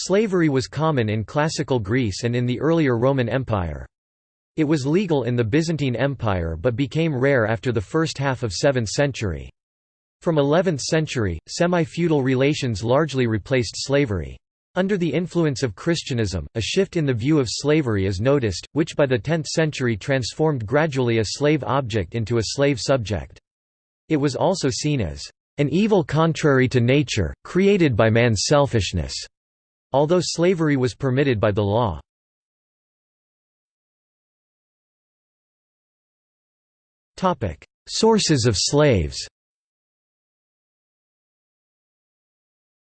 Slavery was common in classical Greece and in the earlier Roman Empire. It was legal in the Byzantine Empire but became rare after the first half of 7th century. From 11th century, semi-feudal relations largely replaced slavery. Under the influence of Christianism, a shift in the view of slavery is noticed, which by the 10th century transformed gradually a slave object into a slave subject. It was also seen as an evil contrary to nature, created by man's selfishness, although slavery was permitted by the law. Sources of slaves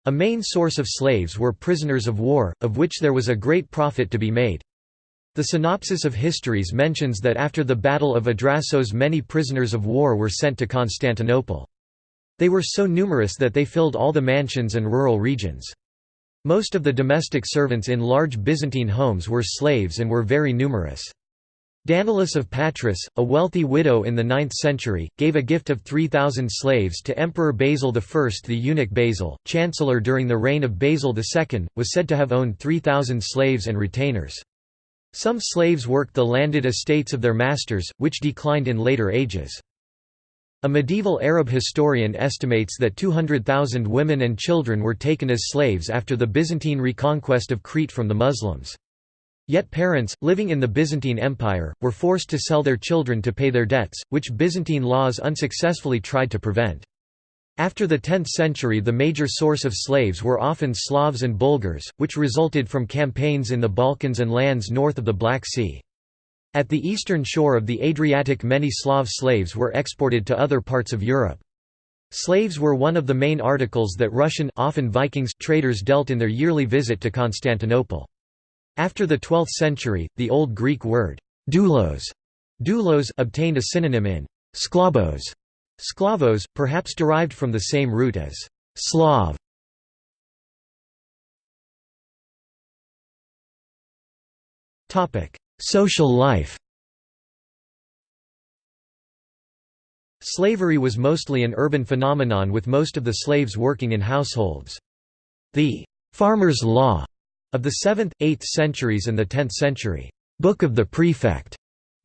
A main source of slaves were prisoners of war, of which there was a great profit to be made. The Synopsis of Histories mentions that after the Battle of Adrasos many prisoners of war were sent to Constantinople. They were so numerous that they filled all the mansions and rural regions. Most of the domestic servants in large Byzantine homes were slaves and were very numerous. Danilis of Patras, a wealthy widow in the 9th century, gave a gift of 3,000 slaves to Emperor Basil I. The eunuch Basil, chancellor during the reign of Basil II, was said to have owned 3,000 slaves and retainers. Some slaves worked the landed estates of their masters, which declined in later ages. A medieval Arab historian estimates that 200,000 women and children were taken as slaves after the Byzantine reconquest of Crete from the Muslims. Yet parents, living in the Byzantine Empire, were forced to sell their children to pay their debts, which Byzantine laws unsuccessfully tried to prevent. After the 10th century the major source of slaves were often Slavs and Bulgars, which resulted from campaigns in the Balkans and lands north of the Black Sea. At the eastern shore of the Adriatic many Slav slaves were exported to other parts of Europe. Slaves were one of the main articles that Russian often Vikings traders dealt in their yearly visit to Constantinople. After the 12th century, the Old Greek word doulos, doulos obtained a synonym in sklavos, sklavos, perhaps derived from the same root as Slav. Social life Slavery was mostly an urban phenomenon with most of the slaves working in households. The «farmer's law» Of the 7th, 8th centuries and the 10th century, Book of the Prefect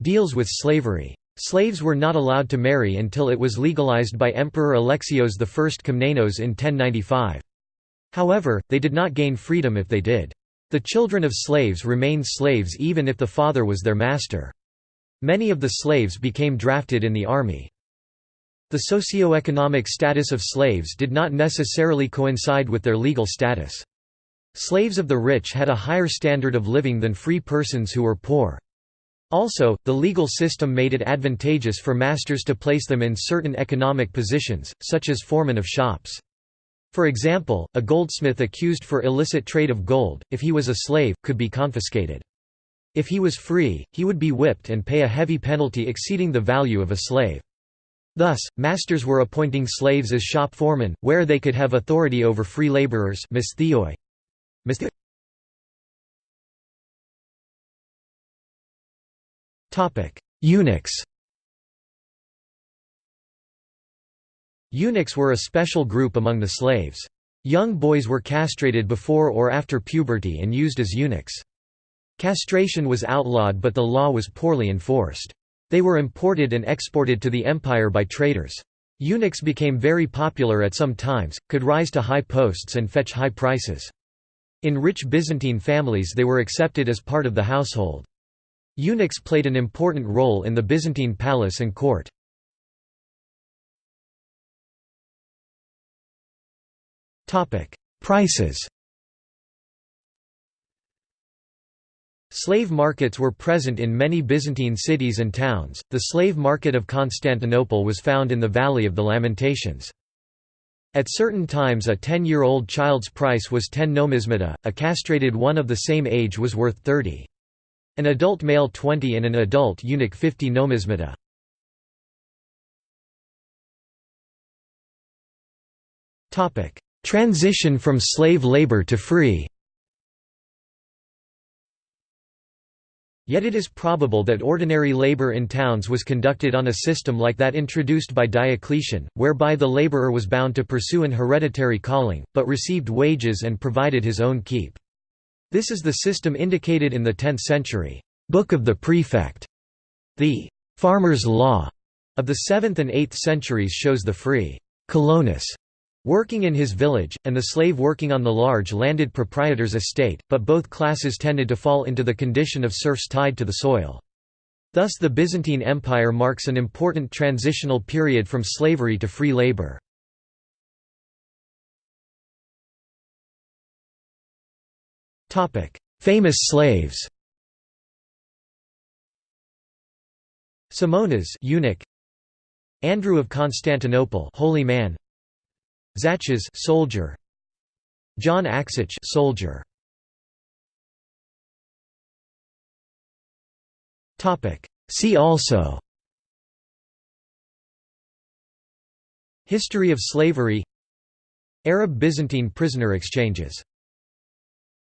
deals with slavery. Slaves were not allowed to marry until it was legalized by Emperor Alexios I Komnenos in 1095. However, they did not gain freedom if they did. The children of slaves remained slaves even if the father was their master. Many of the slaves became drafted in the army. The socio-economic status of slaves did not necessarily coincide with their legal status. Slaves of the rich had a higher standard of living than free persons who were poor. Also, the legal system made it advantageous for masters to place them in certain economic positions, such as foremen of shops. For example, a goldsmith accused for illicit trade of gold, if he was a slave, could be confiscated. If he was free, he would be whipped and pay a heavy penalty exceeding the value of a slave. Thus, masters were appointing slaves as shop foremen, where they could have authority over free laborers Eunuchs Eunuchs were a special group among the slaves. Young boys were castrated before or after puberty and used as eunuchs. Castration was outlawed but the law was poorly enforced. They were imported and exported to the empire by traders. Eunuchs became very popular at some times, could rise to high posts and fetch high prices. In rich Byzantine families they were accepted as part of the household. Eunuchs played an important role in the Byzantine palace and court. Prices Slave markets were present in many Byzantine cities and towns. The slave market of Constantinople was found in the Valley of the Lamentations. At certain times a 10-year-old child's price was 10 nomismata, a castrated one of the same age was worth 30. An adult male 20 and an adult eunuch 50 nomismata. Transition from slave labor to free Yet it is probable that ordinary labor in towns was conducted on a system like that introduced by Diocletian, whereby the laborer was bound to pursue an hereditary calling, but received wages and provided his own keep. This is the system indicated in the 10th century Book of the Prefect. The farmer's law of the 7th and 8th centuries shows the free colonus working in his village, and the slave working on the large landed proprietor's estate, but both classes tended to fall into the condition of serfs tied to the soil. Thus the Byzantine Empire marks an important transitional period from slavery to free labor. Famous slaves Simonas eunuch Andrew of Constantinople holy man Zacchas soldier. John Axouch soldier. Topic. See also. History of slavery. Arab-Byzantine prisoner exchanges